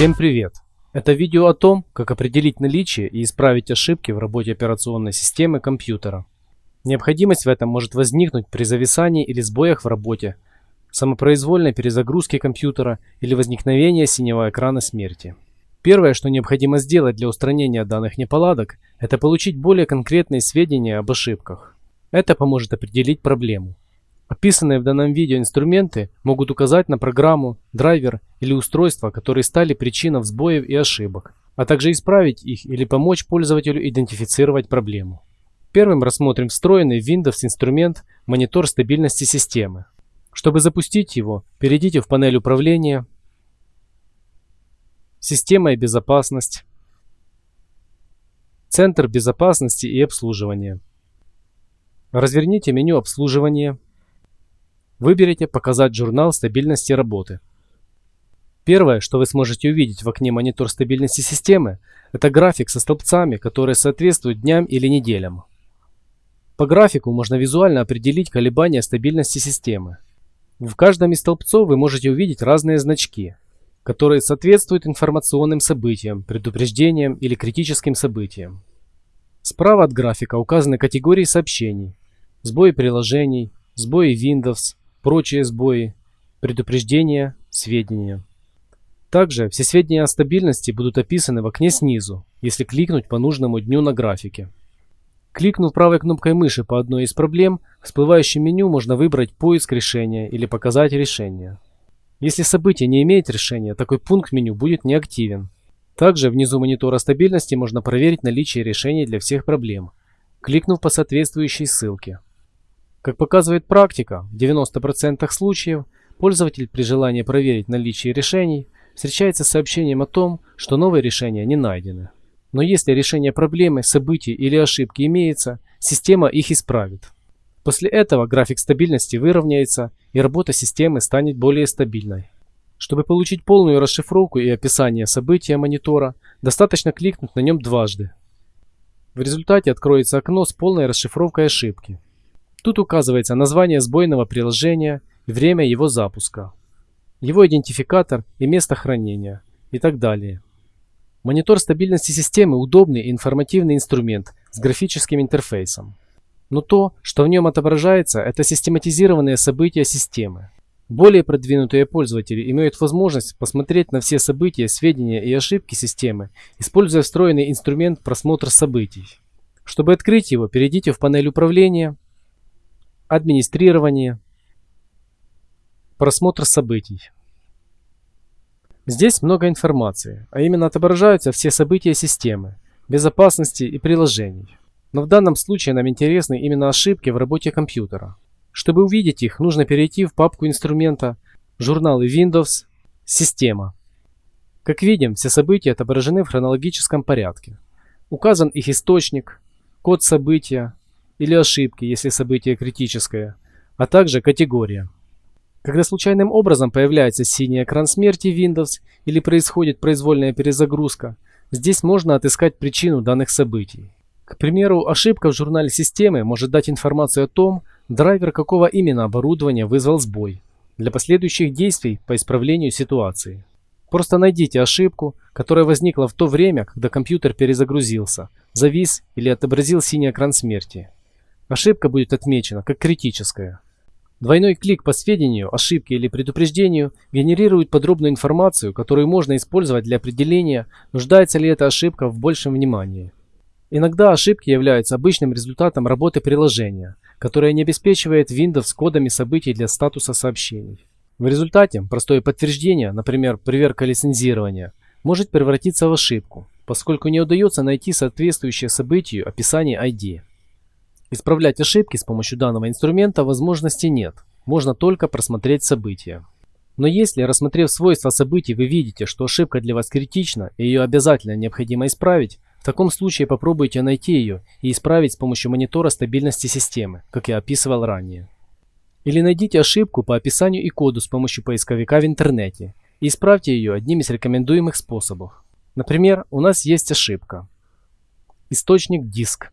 Всем привет! Это видео о том, как определить наличие и исправить ошибки в работе операционной системы компьютера. Необходимость в этом может возникнуть при зависании или сбоях в работе, самопроизвольной перезагрузке компьютера или возникновении синего экрана смерти. Первое, что необходимо сделать для устранения данных неполадок, это получить более конкретные сведения об ошибках. Это поможет определить проблему. Описанные в данном видео инструменты могут указать на программу, драйвер или устройство, которые стали причиной сбоев и ошибок, а также исправить их или помочь пользователю идентифицировать проблему. Первым рассмотрим встроенный в Windows инструмент «Монитор стабильности системы». Чтобы запустить его, перейдите в панель управления, «Система и безопасность», «Центр безопасности и обслуживания». Разверните меню обслуживания Выберите «Показать журнал стабильности работы». Первое, что вы сможете увидеть в окне «Монитор стабильности системы» это график со столбцами, которые соответствуют дням или неделям. По графику можно визуально определить колебания стабильности системы. В каждом из столбцов вы можете увидеть разные значки, которые соответствуют информационным событиям, предупреждениям или критическим событиям. Справа от графика указаны категории сообщений, сбои приложений, сбои Windows, прочие сбои, предупреждения, сведения. Также все сведения о стабильности будут описаны в окне снизу, если кликнуть по нужному дню на графике. Кликнув правой кнопкой мыши по одной из проблем, в всплывающем меню можно выбрать «Поиск решения» или «Показать решение». Если событие не имеет решения, такой пункт меню будет неактивен. Также внизу монитора стабильности можно проверить наличие решений для всех проблем, кликнув по соответствующей ссылке. Как показывает практика, в 90% случаев пользователь при желании проверить наличие решений встречается с сообщением о том, что новые решения не найдены. Но если решение проблемы, событий или ошибки имеется, система их исправит. После этого график стабильности выровняется и работа системы станет более стабильной. Чтобы получить полную расшифровку и описание события монитора, достаточно кликнуть на нем дважды. В результате откроется окно с полной расшифровкой ошибки. Тут указывается название сбойного приложения и время его запуска, его идентификатор и место хранения и так далее. Монитор стабильности системы удобный информативный инструмент с графическим интерфейсом. Но то, что в нем отображается, это систематизированные события системы. Более продвинутые пользователи имеют возможность посмотреть на все события, сведения и ошибки системы, используя встроенный инструмент просмотр событий. Чтобы открыть его, перейдите в панель управления администрирование, просмотр событий. Здесь много информации, а именно отображаются все события системы, безопасности и приложений. Но в данном случае нам интересны именно ошибки в работе компьютера. Чтобы увидеть их, нужно перейти в папку инструмента «Журналы Windows. Система». Как видим, все события отображены в хронологическом порядке. Указан их источник, код события, или ошибки, если событие критическое, а также категория. Когда случайным образом появляется синий экран смерти Windows или происходит произвольная перезагрузка, здесь можно отыскать причину данных событий. К примеру, ошибка в журнале системы может дать информацию о том, драйвер какого именно оборудования вызвал сбой для последующих действий по исправлению ситуации. Просто найдите ошибку, которая возникла в то время, когда компьютер перезагрузился, завис или отобразил синий экран смерти. Ошибка будет отмечена как критическая. Двойной клик по сведению, ошибке или предупреждению генерирует подробную информацию, которую можно использовать для определения, нуждается ли эта ошибка в большем внимании. Иногда ошибки являются обычным результатом работы приложения, которое не обеспечивает Windows кодами событий для статуса сообщений. В результате простое подтверждение, например, проверка лицензирования, может превратиться в ошибку, поскольку не удается найти соответствующее событию описание ID. Исправлять ошибки с помощью данного инструмента возможности нет, можно только просмотреть события. Но если, рассмотрев свойства событий, вы видите, что ошибка для вас критична и ее обязательно необходимо исправить, в таком случае попробуйте найти ее и исправить с помощью монитора стабильности системы, как я описывал ранее. Или найдите ошибку по описанию и коду с помощью поисковика в интернете и исправьте ее одним из рекомендуемых способов. Например, у нас есть ошибка. Источник диск.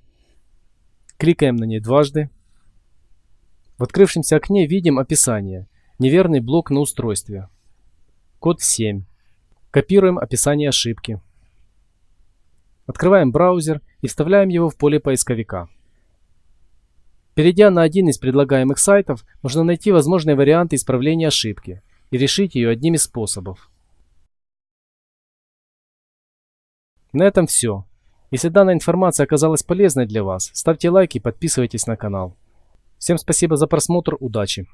Кликаем на ней дважды. В открывшемся окне видим описание. Неверный блок на устройстве. Код 7. Копируем описание ошибки. Открываем браузер и вставляем его в поле поисковика. Перейдя на один из предлагаемых сайтов, можно найти возможные варианты исправления ошибки и решить ее одним из способов. На этом все. Если данная информация оказалась полезной для вас, ставьте лайк и подписывайтесь на канал. Всем спасибо за просмотр, удачи!